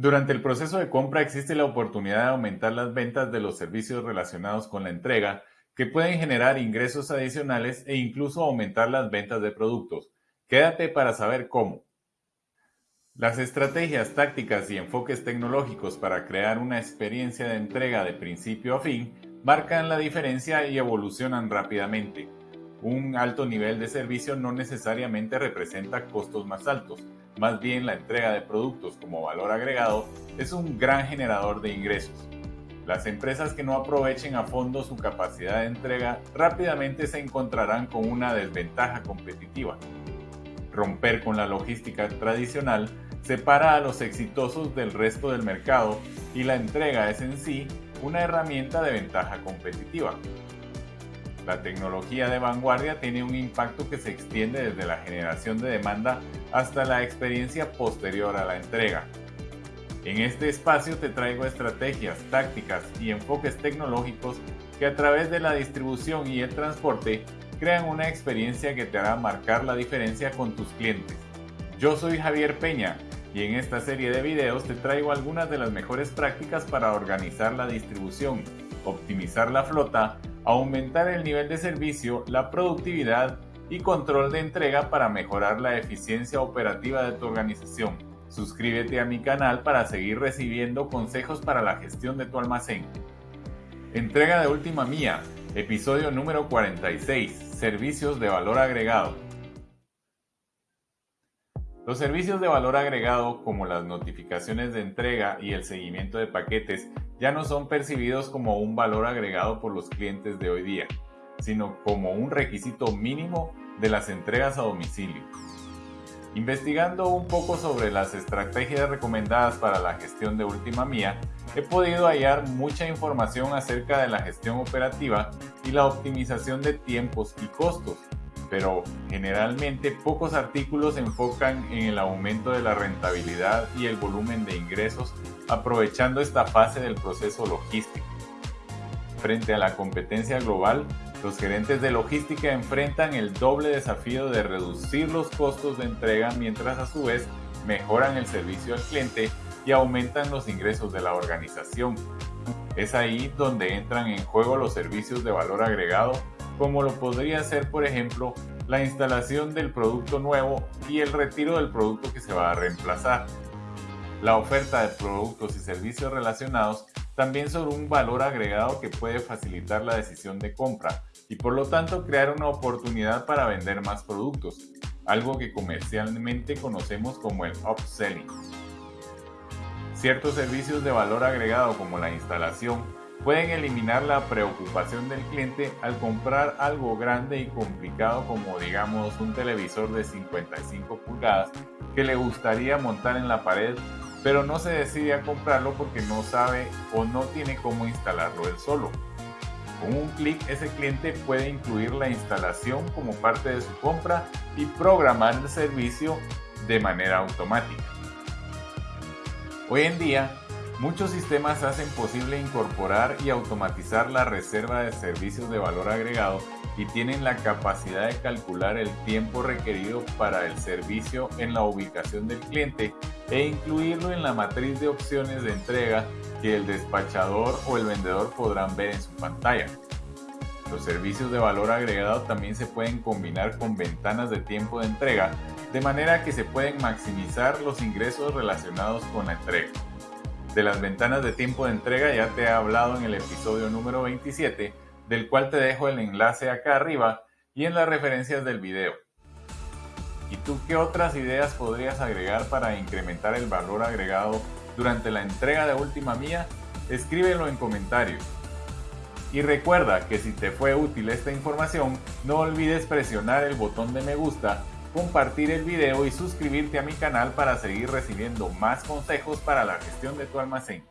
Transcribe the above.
Durante el proceso de compra existe la oportunidad de aumentar las ventas de los servicios relacionados con la entrega, que pueden generar ingresos adicionales e incluso aumentar las ventas de productos. Quédate para saber cómo. Las estrategias tácticas y enfoques tecnológicos para crear una experiencia de entrega de principio a fin marcan la diferencia y evolucionan rápidamente. Un alto nivel de servicio no necesariamente representa costos más altos, más bien la entrega de productos como valor agregado es un gran generador de ingresos. Las empresas que no aprovechen a fondo su capacidad de entrega rápidamente se encontrarán con una desventaja competitiva. Romper con la logística tradicional separa a los exitosos del resto del mercado y la entrega es en sí una herramienta de ventaja competitiva. La tecnología de vanguardia tiene un impacto que se extiende desde la generación de demanda hasta la experiencia posterior a la entrega. En este espacio te traigo estrategias, tácticas y enfoques tecnológicos que a través de la distribución y el transporte crean una experiencia que te hará marcar la diferencia con tus clientes. Yo soy Javier Peña y en esta serie de videos te traigo algunas de las mejores prácticas para organizar la distribución, optimizar la flota aumentar el nivel de servicio, la productividad y control de entrega para mejorar la eficiencia operativa de tu organización. Suscríbete a mi canal para seguir recibiendo consejos para la gestión de tu almacén. Entrega de última mía, episodio número 46, servicios de valor agregado. Los servicios de valor agregado como las notificaciones de entrega y el seguimiento de paquetes ya no son percibidos como un valor agregado por los clientes de hoy día, sino como un requisito mínimo de las entregas a domicilio. Investigando un poco sobre las estrategias recomendadas para la gestión de última mía, he podido hallar mucha información acerca de la gestión operativa y la optimización de tiempos y costos, pero generalmente pocos artículos se enfocan en el aumento de la rentabilidad y el volumen de ingresos aprovechando esta fase del proceso logístico. Frente a la competencia global, los gerentes de logística enfrentan el doble desafío de reducir los costos de entrega mientras a su vez mejoran el servicio al cliente y aumentan los ingresos de la organización. Es ahí donde entran en juego los servicios de valor agregado como lo podría ser por ejemplo la instalación del producto nuevo y el retiro del producto que se va a reemplazar. La oferta de productos y servicios relacionados también son un valor agregado que puede facilitar la decisión de compra y por lo tanto crear una oportunidad para vender más productos, algo que comercialmente conocemos como el upselling. Ciertos servicios de valor agregado como la instalación, pueden eliminar la preocupación del cliente al comprar algo grande y complicado como digamos un televisor de 55 pulgadas que le gustaría montar en la pared pero no se decide a comprarlo porque no sabe o no tiene cómo instalarlo él solo. Con un clic ese cliente puede incluir la instalación como parte de su compra y programar el servicio de manera automática. Hoy en día Muchos sistemas hacen posible incorporar y automatizar la reserva de servicios de valor agregado y tienen la capacidad de calcular el tiempo requerido para el servicio en la ubicación del cliente e incluirlo en la matriz de opciones de entrega que el despachador o el vendedor podrán ver en su pantalla. Los servicios de valor agregado también se pueden combinar con ventanas de tiempo de entrega, de manera que se pueden maximizar los ingresos relacionados con la entrega. De las ventanas de tiempo de entrega ya te he hablado en el episodio número 27, del cual te dejo el enlace acá arriba y en las referencias del video. ¿Y tú qué otras ideas podrías agregar para incrementar el valor agregado durante la entrega de última mía? Escríbelo en comentarios. Y recuerda que si te fue útil esta información, no olvides presionar el botón de me gusta compartir el video y suscribirte a mi canal para seguir recibiendo más consejos para la gestión de tu almacén.